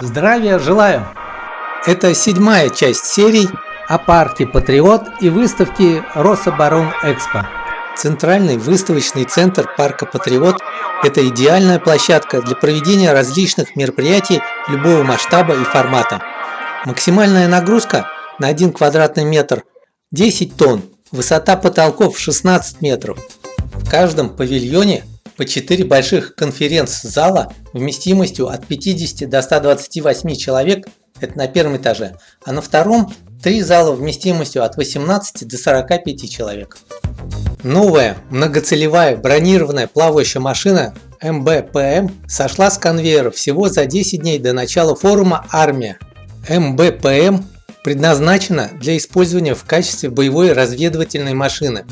Здравия желаю! Это седьмая часть серий о парке Патриот и выставке Рособоронэкспо. Центральный выставочный центр парка Патриот – это идеальная площадка для проведения различных мероприятий любого масштаба и формата. Максимальная нагрузка на 1 квадратный метр – 10 тонн, высота потолков 16 метров. В каждом павильоне по 4 больших конференц-зала вместимостью от 50 до 128 человек – это на первом этаже, а на втором три зала вместимостью от 18 до 45 человек. Новая многоцелевая бронированная плавающая машина МБПМ сошла с конвейера всего за 10 дней до начала форума «Армия». МБПМ предназначена для использования в качестве боевой разведывательной машины.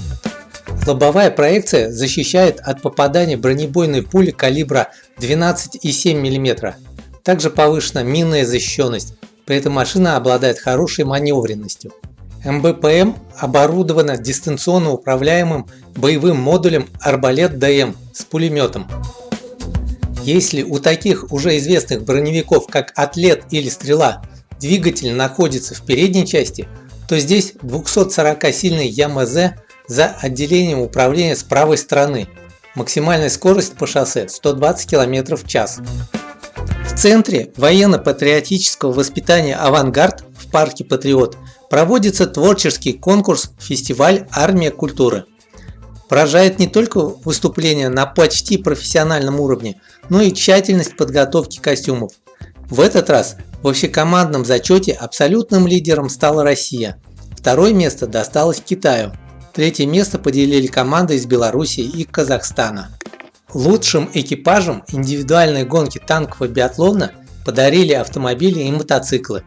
Лобовая проекция защищает от попадания бронебойной пули калибра 12,7 мм. Также повышена минная защищенность, при этом машина обладает хорошей маневренностью. МБПМ оборудована дистанционно управляемым боевым модулем Арбалет ДМ с пулеметом. Если у таких уже известных броневиков, как Атлет или Стрела, двигатель находится в передней части, то здесь 240-сильный ЯМЗ за отделением управления с правой стороны. Максимальная скорость по шоссе 120 км в час. В центре военно-патриотического воспитания «Авангард» в парке «Патриот» проводится творческий конкурс «Фестиваль Армия культуры». Поражает не только выступление на почти профессиональном уровне, но и тщательность подготовки костюмов. В этот раз в общекомандном зачете абсолютным лидером стала Россия. Второе место досталось Китаю. Третье место поделили команды из Беларуси и Казахстана. Лучшим экипажам индивидуальной гонки танкового биатлона подарили автомобили и мотоциклы.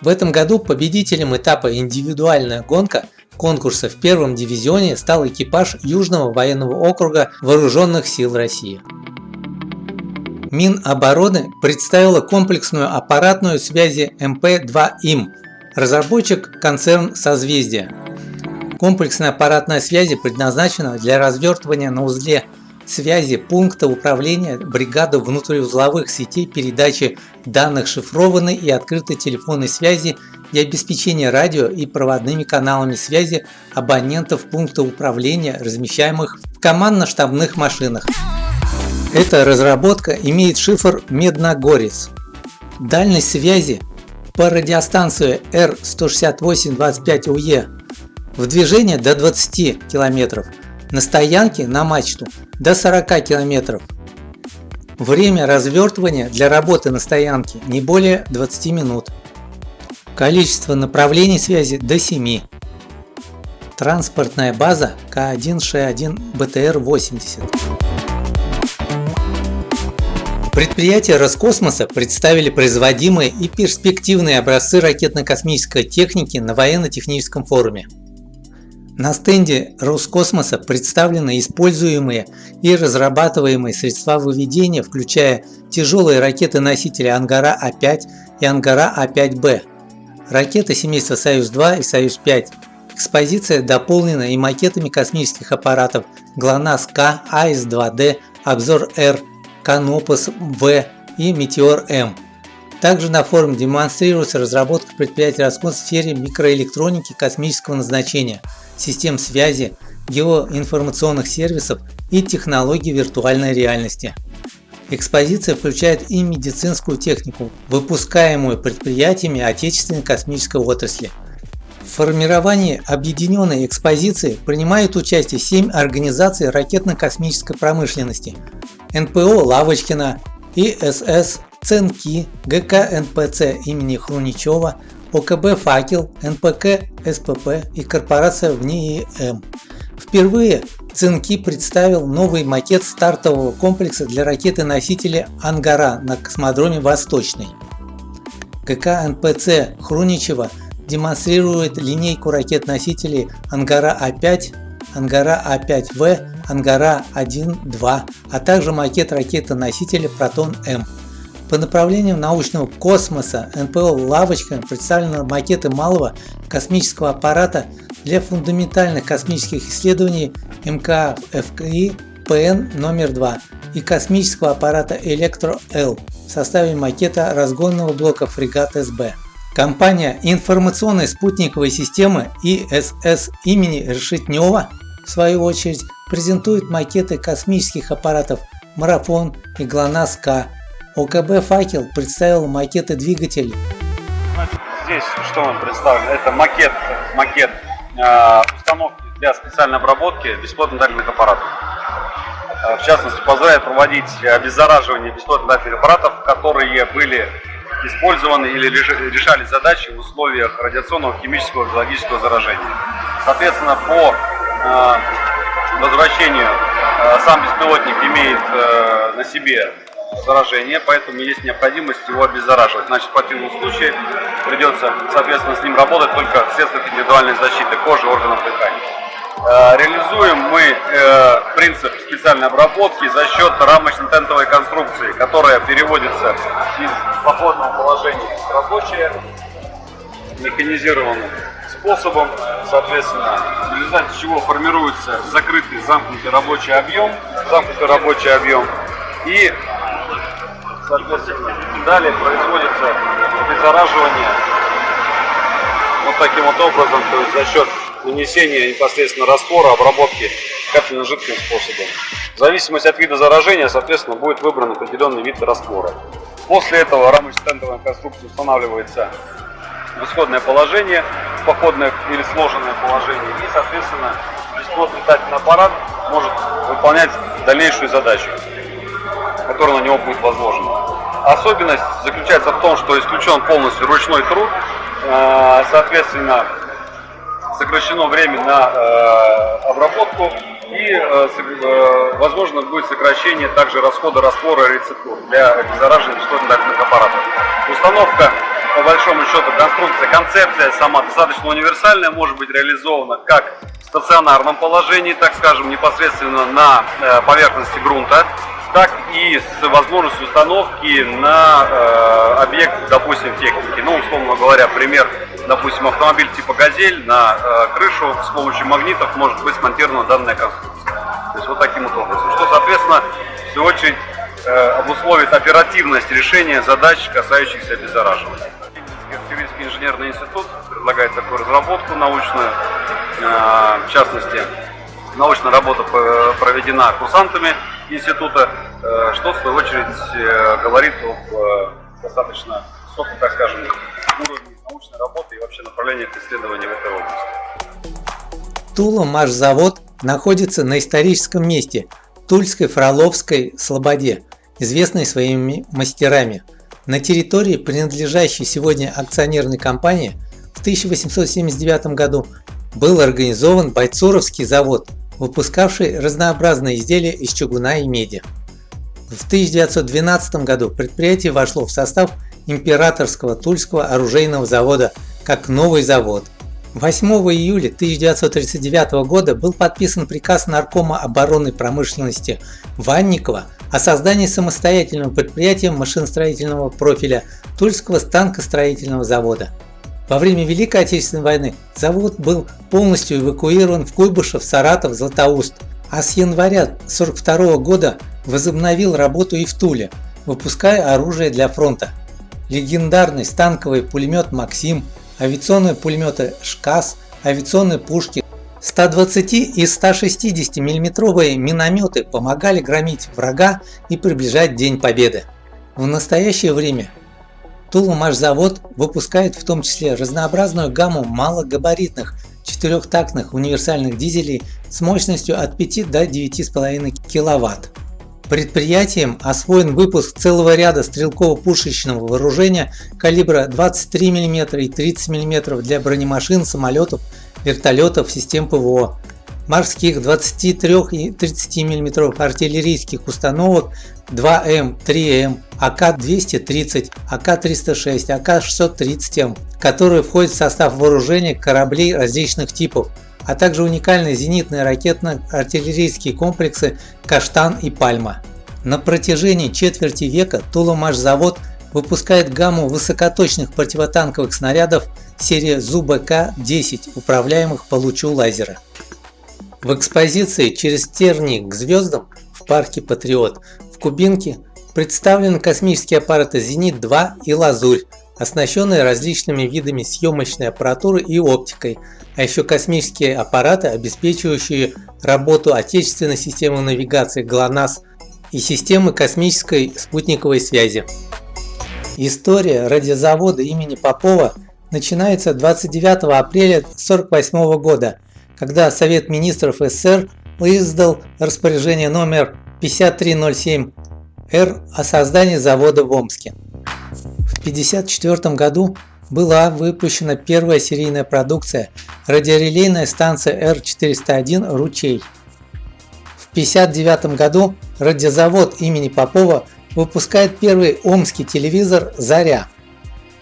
В этом году победителем этапа «Индивидуальная гонка» конкурса в первом дивизионе стал экипаж Южного военного округа Вооруженных сил России. Минобороны представила комплексную аппаратную связи МП-2ИМ, разработчик концерн «Созвездие». Комплексная аппаратная связи предназначена для развертывания на узле связи пункта управления бригады внутриузловых сетей передачи данных шифрованной и открытой телефонной связи и обеспечения радио и проводными каналами связи абонентов пункта управления, размещаемых в командно-штабных машинах. Эта разработка имеет шифр Медногорец. Дальность связи по радиостанции R16825UE в движении до 20 км, на стоянке на мачту до 40 км. Время развертывания для работы на стоянке не более 20 минут. Количество направлений связи до 7. Транспортная база К1Ш1 БТР-80. Предприятия Роскосмоса представили производимые и перспективные образцы ракетно-космической техники на военно-техническом форуме. На стенде Роскосмоса представлены используемые и разрабатываемые средства выведения, включая тяжелые ракеты-носители Ангара А5 и Ангара А5Б, ракеты семейства Союз-2 и Союз-5. Экспозиция дополнена и макетами космических аппаратов ГЛОНАСС-К, АИС-2Д, Обзор-Р, Канопус-В и Метеор-М. Также на форуме демонстрируется разработка предприятий Роскосмос в сфере микроэлектроники космического назначения – систем связи, геоинформационных сервисов и технологий виртуальной реальности. Экспозиция включает и медицинскую технику, выпускаемую предприятиями отечественной космической отрасли. В формировании объединенной экспозиции принимают участие 7 организаций ракетно-космической промышленности – НПО «Лавочкина», ИСС, ЦНКИ, ГК НПЦ имени Хруничева, ОКБ «Факел», НПК, СПП и корпорация в НИИМ. Впервые Цинки представил новый макет стартового комплекса для ракеты-носителя «Ангара» на космодроме «Восточный». ГК НПЦ Хруничева демонстрирует линейку ракет-носителей «Ангара А5», «Ангара А5В», «Ангара-1-2», а также макет ракеты-носителя «Протон-М». По направлениям научного космоса НПО «Лавочка» представлены макеты малого космического аппарата для фундаментальных космических исследований МКФКИ ПН номер 2 и космического аппарата Электро-Л в составе макета разгонного блока фрегат СБ. Компания информационной спутниковой системы ИСС имени Решетнева в свою очередь презентует макеты космических аппаратов Марафон и ГЛОНАСС-К. ОКБ «Факел» представил макеты двигателей. Здесь что нам представлено? Это макет, макет э, установки для специальной обработки бесплотно-дальных аппаратов. Э, в частности, позволяет проводить обеззараживание бесплотно-дальных аппаратов, которые были использованы или решали задачи в условиях радиационного, химического, биологического заражения. Соответственно, по э, возвращению э, сам беспилотник имеет э, на себе заражение, поэтому есть необходимость его обеззараживать. Значит, в противном случае придется, соответственно, с ним работать только в средствах индивидуальной защиты кожи, органов дыхания. Э, реализуем мы э, принцип специальной обработки за счет рамочно-тентовой конструкции, которая переводится из походного положения в рабочее механизированным способом, соответственно, в результате чего формируется закрытый замкнутый рабочий объем, замкнутый рабочий объем и, соответственно, далее производится обеззараживание вот таким вот образом, то есть за счет нанесения непосредственно раствора, обработки капельно-жидким способом. В зависимости от вида заражения, соответственно, будет выбран определенный вид раствора. После этого рамочно-стендовая конструкция устанавливается в исходное положение, походное или сложенное положение, и, соответственно, бесплотный летательный аппарат может выполнять дальнейшую задачу, которая на него будет возложена. Особенность заключается в том, что исключен полностью ручной труд, э, соответственно, сокращено время на э, обработку и э, возможно будет сокращение также расхода раствора рецептур для обеззараживания бесплотных аппаратов. Установка, по большому счету, конструкция, концепция сама достаточно универсальная, может быть реализована как в стационарном положении, так скажем, непосредственно на поверхности грунта, так и с возможностью установки на э, объект, допустим, техники. Ну, условно говоря, пример допустим, автомобиль типа «Газель» на э, крышу с помощью магнитов может быть смонтирована данная конструкция. То есть вот таким вот образом. Что, соответственно, в свою очередь э, обусловит оперативность решения задач, касающихся обеззараживания. Тюринский инженерный институт предлагает такую разработку научную, э, в частности, научная работа проведена курсантами института, э, что в свою очередь э, говорит об э, достаточно высоком, так скажем, уровне научной работы и вообще направлениях исследований в этой области. Тула машзавод находится на историческом месте Тульской Фроловской Слободе, известной своими мастерами. На территории, принадлежащей сегодня акционерной компании, в 1879 году был организован Бойцуровский завод, выпускавший разнообразные изделия из чугуна и меди. В 1912 году предприятие вошло в состав Императорского Тульского оружейного завода как новый завод. 8 июля 1939 года был подписан приказ Наркома оборонной промышленности Ванникова о создании самостоятельного предприятия машиностроительного профиля Тульского станкостроительного завода. Во время Великой Отечественной войны завод был полностью эвакуирован в Куйбышев, Саратов, Златоуст, а с января 1942 года возобновил работу и в Туле, выпуская оружие для фронта легендарный станковый пулемет «Максим», авиационные пулеметы «ШКАС», авиационные пушки, 120 и 160 миллиметровые минометы помогали громить врага и приближать День Победы. В настоящее время Тулумашзавод выпускает в том числе разнообразную гамму малогабаритных четырехтактных универсальных дизелей с мощностью от 5 до 9,5 кВт. Предприятием освоен выпуск целого ряда стрелково-пушечного вооружения калибра 23 мм и 30 мм для бронемашин, самолетов, вертолетов, систем ПВО, морских 23 и 30 мм артиллерийских установок 2М, 3М, АК-230, АК-306, АК-630М, которые входят в состав вооружения кораблей различных типов, а также уникальные зенитные ракетно-артиллерийские комплексы «Каштан» и «Пальма». На протяжении четверти века Тулумашзавод выпускает гамму высокоточных противотанковых снарядов серии ЗУБК-10, управляемых по лучу лазера. В экспозиции «Через тернии к звездам» в парке Патриот в Кубинке представлены космические аппараты «Зенит-2» и «Лазурь», оснащенные различными видами съемочной аппаратуры и оптикой, а еще космические аппараты, обеспечивающие работу отечественной системы навигации ГЛОНАСС и системы космической спутниковой связи. История радиозавода имени Попова начинается 29 апреля 1948 года, когда Совет министров СССР издал распоряжение номер 5307-Р о создании завода в Омске. В 1954 году была выпущена первая серийная продукция – радиорелейная станция Р-401 «Ручей». В 1959 году радиозавод имени Попова выпускает первый омский телевизор «Заря».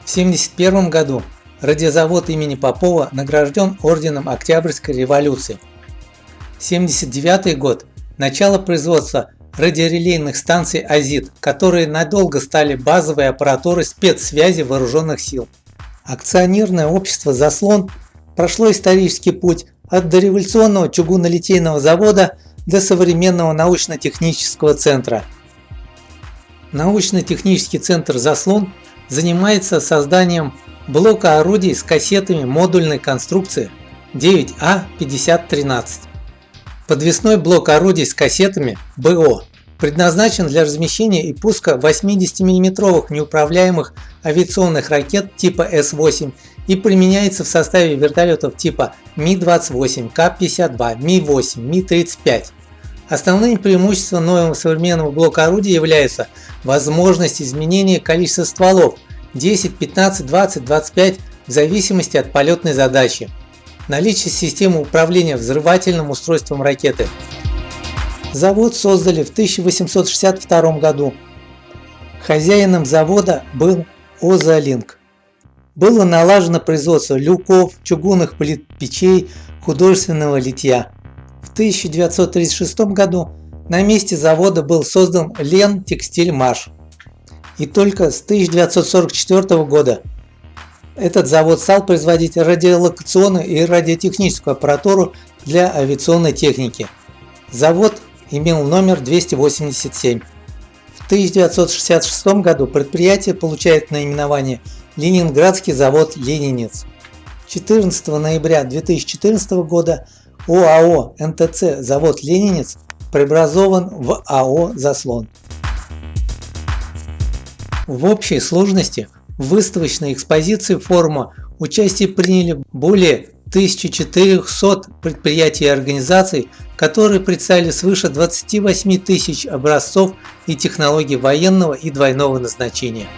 В 1971 году радиозавод имени Попова награжден орденом Октябрьской революции. 1979 год – начало производства радиорелейных станций «Азит», которые надолго стали базовой аппаратурой спецсвязи вооруженных сил. Акционерное общество «Заслон» прошло исторический путь от дореволюционного чугунолитейного завода до современного научно-технического центра. Научно-технический центр «Заслон» занимается созданием блока орудий с кассетами модульной конструкции 9А5013. Подвесной блок орудий с кассетами БО предназначен для размещения и пуска 80 мм неуправляемых авиационных ракет типа С-8 и применяется в составе вертолетов типа Ми-28, К-52, Ми-8, Ми-35. Основным преимуществом нового современного блока орудий является возможность изменения количества стволов 10, 15, 20, 25 в зависимости от полетной задачи. Наличие системы управления взрывательным устройством ракеты. Завод создали в 1862 году. Хозяином завода был Озалинк. Было налажено производство люков, чугунных плит печей, художественного литья. В 1936 году на месте завода был создан Лен Текстиль Маш. И только с 1944 года этот завод стал производить радиолокационную и радиотехническую аппаратуру для авиационной техники. Завод имел номер 287. В 1966 году предприятие получает наименование Ленинградский завод «Ленинец». 14 ноября 2014 года ОАО НТЦ завод «Ленинец» преобразован в АО «Заслон». В общей сложности в выставочной экспозиции форума участие приняли более 1400 предприятий и организаций, которые представили свыше 28 тысяч образцов и технологий военного и двойного назначения.